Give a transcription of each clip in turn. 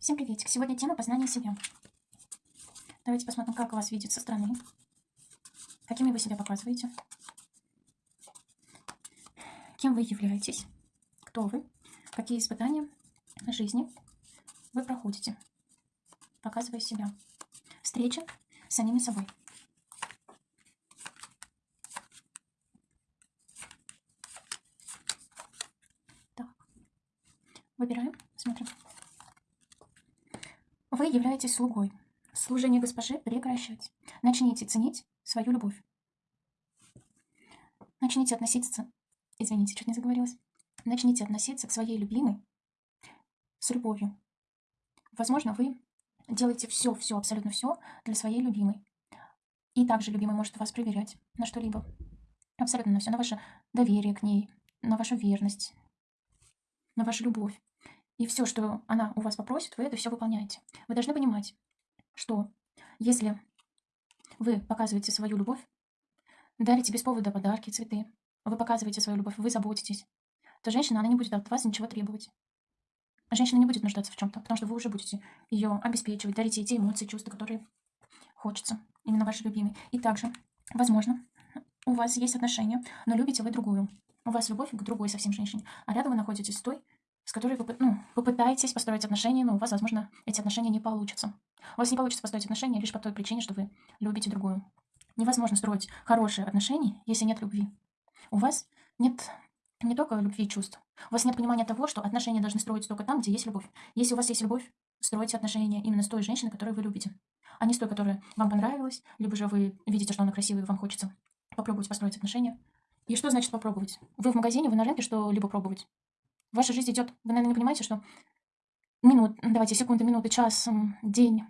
Всем приветик. Сегодня тема познания себя. Давайте посмотрим, как вас видят со стороны. Какими вы себя показываете. Кем вы являетесь. Кто вы. Какие испытания жизни вы проходите, показывая себя. Встреча с самими собой. Так. Выбираем, смотрим. Вы являетесь слугой. Служение госпожи прекращать. Начните ценить свою любовь. Начните относиться... Извините, чуть не заговорилась. Начните относиться к своей любимой с любовью. Возможно, вы делаете все, все, абсолютно все для своей любимой. И также любимый может вас проверять на что-либо. Абсолютно на все. На ваше доверие к ней, на вашу верность, на вашу любовь. И все, что она у вас попросит, вы это все выполняете. Вы должны понимать, что если вы показываете свою любовь, дарите без повода подарки, цветы, вы показываете свою любовь, вы заботитесь, то женщина, она не будет от вас ничего требовать. Женщина не будет нуждаться в чем-то, потому что вы уже будете ее обеспечивать, дарите ей те эмоции, чувства, которые хочется, именно ваши любимые. И также, возможно, у вас есть отношения, но любите вы другую. У вас любовь к другой совсем женщине, а рядом вы находитесь с той, с которой вы ну, попытаетесь построить отношения, но у вас, возможно, эти отношения не получатся. У вас не получится построить отношения лишь по той причине, что вы любите другую. Невозможно строить хорошие отношения, если нет любви. У вас нет не только любви и чувств. У вас нет понимания того, что отношения должны строиться только там, где есть любовь. Если у вас есть любовь, стройте отношения именно с той женщиной, которую вы любите, а не с той, которая вам понравилась, либо же вы видите, что она красивая, и вам хочется попробовать построить отношения. И что значит попробовать? Вы в магазине, вы на рынке что-либо пробовать. Ваша жизнь идет, вы, наверное, не понимаете, что минут, давайте, секунды, минуты, час, день,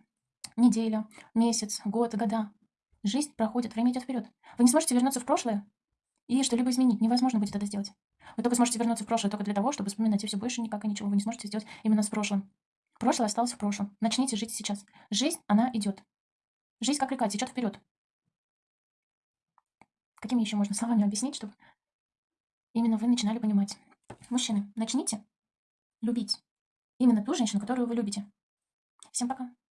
неделя, месяц, год, года. Жизнь проходит, время идет вперед. Вы не сможете вернуться в прошлое и что-либо изменить. Невозможно будет это сделать. Вы только сможете вернуться в прошлое только для того, чтобы вспоминать и все больше никак и ничего вы не сможете сделать именно с прошлым. Прошлое осталось в прошлом. Начните жить сейчас. Жизнь, она идет. Жизнь как река, течет вперед. Какими еще можно словами объяснить, чтобы именно вы начинали понимать? Мужчины, начните любить именно ту женщину, которую вы любите. Всем пока.